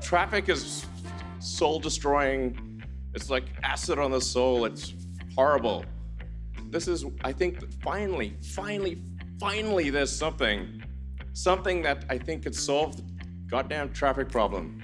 traffic is soul destroying. It's like acid on the soul. It's horrible. This is, I think, finally, finally, finally, there's something, something that I think could solve the goddamn traffic problem.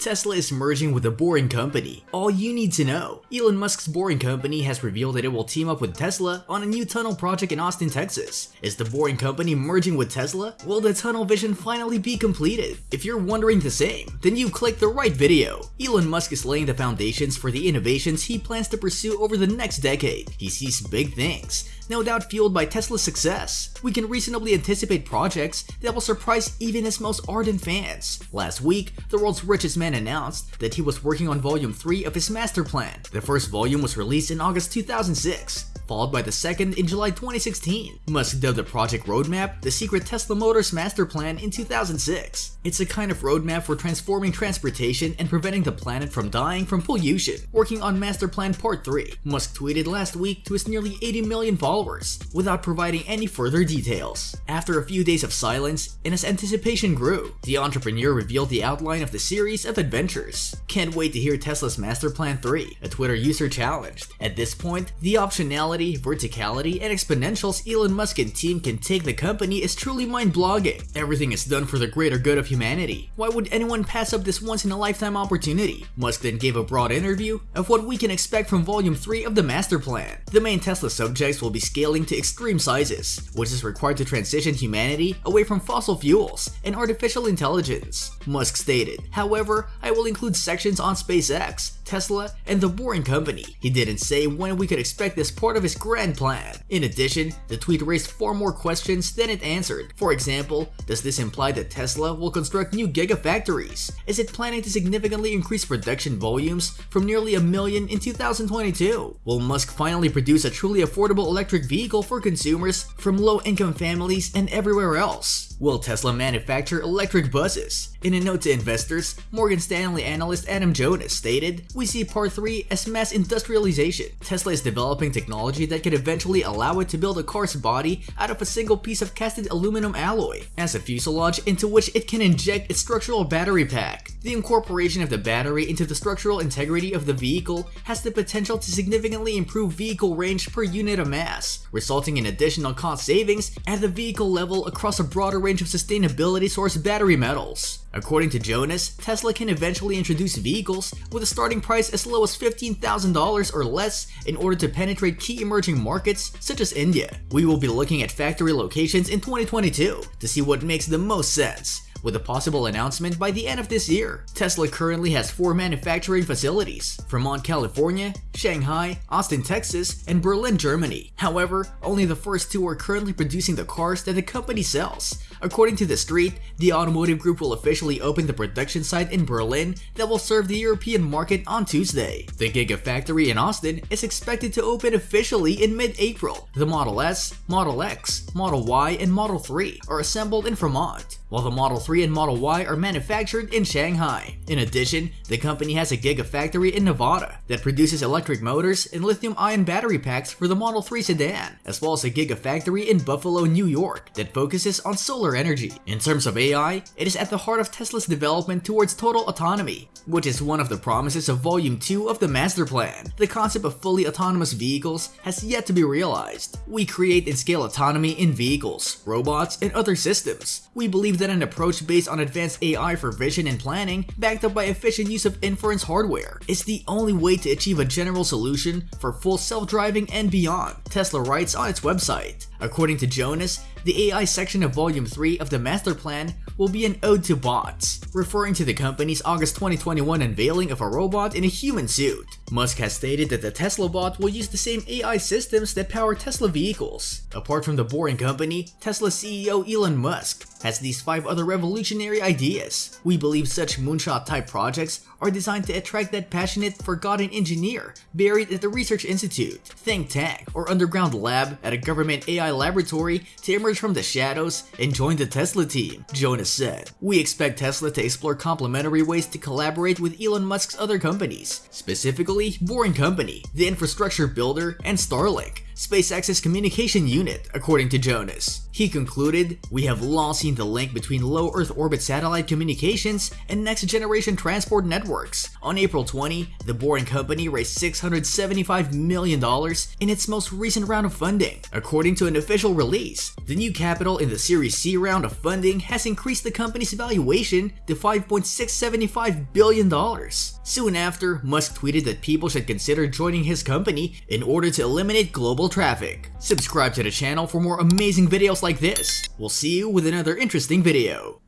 Tesla is merging with a Boring Company. All you need to know. Elon Musk's Boring Company has revealed that it will team up with Tesla on a new tunnel project in Austin, Texas. Is the Boring Company merging with Tesla? Will the tunnel vision finally be completed? If you're wondering the same, then you clicked the right video. Elon Musk is laying the foundations for the innovations he plans to pursue over the next decade. He sees big things, no doubt fueled by Tesla's success. We can reasonably anticipate projects that will surprise even his most ardent fans. Last week, the world's richest man announced that he was working on volume 3 of his master plan. The first volume was released in August 2006 followed by the second in July 2016. Musk dubbed the project roadmap the secret Tesla Motors master plan in 2006. It's a kind of roadmap for transforming transportation and preventing the planet from dying from pollution. Working on master plan part 3, Musk tweeted last week to his nearly 80 million followers, without providing any further details. After a few days of silence, and as anticipation grew, the entrepreneur revealed the outline of the series of adventures. Can't wait to hear Tesla's master plan 3, a Twitter user challenged. At this point, the optionality verticality, and exponentials Elon Musk and team can take the company is truly mind-blogging. Everything is done for the greater good of humanity. Why would anyone pass up this once-in-a-lifetime opportunity? Musk then gave a broad interview of what we can expect from Volume 3 of the Master Plan. The main Tesla subjects will be scaling to extreme sizes, which is required to transition humanity away from fossil fuels and artificial intelligence. Musk stated, however, I will include sections on SpaceX, Tesla, and the Boring Company. He didn't say when we could expect this part of his grand plan. In addition, the tweet raised far more questions than it answered. For example, does this imply that Tesla will construct new gigafactories? Is it planning to significantly increase production volumes from nearly a million in 2022? Will Musk finally produce a truly affordable electric vehicle for consumers from low-income families and everywhere else? Will Tesla manufacture electric buses? In a note to investors, Morgan Stanley analyst Adam Jonas stated, We see part 3 as mass industrialization. Tesla is developing technology that could eventually allow it to build a car's body out of a single piece of casted aluminum alloy, as a fuselage into which it can inject its structural battery pack. The incorporation of the battery into the structural integrity of the vehicle has the potential to significantly improve vehicle range per unit of mass, resulting in additional cost savings at the vehicle level across a broader range of sustainability source battery metals. According to Jonas, Tesla can eventually introduce vehicles with a starting price as low as $15,000 or less in order to penetrate key emerging markets such as India. We will be looking at factory locations in 2022 to see what makes the most sense with a possible announcement by the end of this year. Tesla currently has four manufacturing facilities, Fremont, California, Shanghai, Austin, Texas, and Berlin, Germany. However, only the first two are currently producing the cars that the company sells. According to The Street, the automotive group will officially open the production site in Berlin that will serve the European market on Tuesday. The Gigafactory in Austin is expected to open officially in mid-April. The Model S, Model X, Model Y, and Model 3 are assembled in Fremont while the Model 3 and Model Y are manufactured in Shanghai. In addition, the company has a gigafactory in Nevada that produces electric motors and lithium-ion battery packs for the Model 3 sedan, as well as a gigafactory in Buffalo, New York that focuses on solar energy. In terms of AI, it is at the heart of Tesla's development towards total autonomy, which is one of the promises of Volume 2 of the Master Plan. The concept of fully autonomous vehicles has yet to be realized. We create and scale autonomy in vehicles, robots, and other systems. We believe that an approach based on advanced AI for vision and planning, backed up by efficient use of inference hardware, is the only way to achieve a general solution for full self-driving and beyond, Tesla writes on its website. According to Jonas, the AI section of Volume 3 of the Master Plan will be an ode to bots, referring to the company's August 2021 unveiling of a robot in a human suit. Musk has stated that the Tesla bot will use the same AI systems that power Tesla vehicles. Apart from the boring company, Tesla CEO Elon Musk has these 5 other revolutionary ideas. We believe such moonshot type projects are designed to attract that passionate, forgotten engineer buried at the research institute, think tank, or underground lab at a government AI laboratory to emerge from the shadows and join the Tesla team, Jonas said. We expect Tesla to explore complementary ways to collaborate with Elon Musk's other companies, specifically Boring Company, the infrastructure builder, and Starlink, SpaceX's communication unit, according to Jonas. He concluded, We have long seen the link between low Earth orbit satellite communications and next generation transport networks. On April 20, the Boring Company raised $675 million in its most recent round of funding. According to an official release, the new capital in the Series C round of funding has increased the company's valuation to $5.675 billion. Soon after, Musk tweeted that people should consider joining his company in order to eliminate global traffic. Subscribe to the channel for more amazing videos like this. We'll see you with another interesting video.